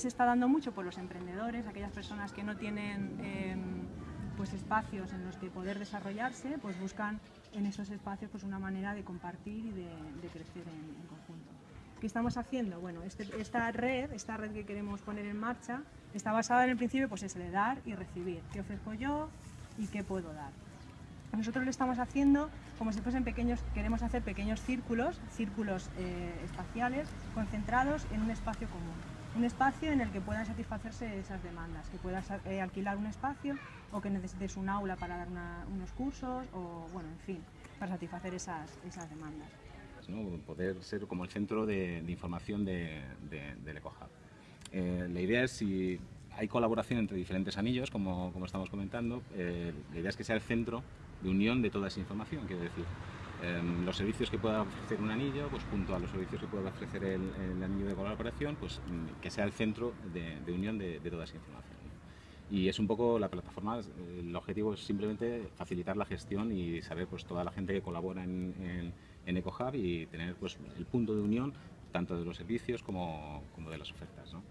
se está dando mucho por los emprendedores, aquellas personas que no tienen em, pues espacios en los que poder desarrollarse, pues buscan en esos espacios pues una manera de compartir y de, crecer en, conjunto. ¿Qué estamos haciendo? Bueno, este, esta red, esta red que queremos poner en marcha, está basada en el principio pues es de dar y recibir. ¿Qué ofrezco yo y qué puedo dar? Nosotros lo estamos haciendo como si fuesen pequeños, queremos hacer pequeños círculos, círculos eh, espaciales concentrados en un espacio común. Un espacio en el que puedan satisfacerse esas demandas, que puedas eh, alquilar un espacio o que necesites un aula para dar unos cursos o, bueno, en fin, para satisfacer esas, esas demandas. Poder ser como el centro de, información de, del EcoHub. Eh, la idea es si hay colaboración entre diferentes anillos, como, como estamos comentando, la idea es que sea el centro de unión de toda esa información, quiero decir, los servicios que pueda ofrecer un anillo, pues junto a los servicios que pueda ofrecer el, anillo de colaboración, pues mm, que sea el centro de, unión de, toda esa información. Y es un poco la plataforma, el objetivo es simplemente facilitar la gestión y saber pues toda la gente que colabora en, en, EcoHub y tener pues el punto de unión tanto de los servicios como, como de las ofertas. ¿no?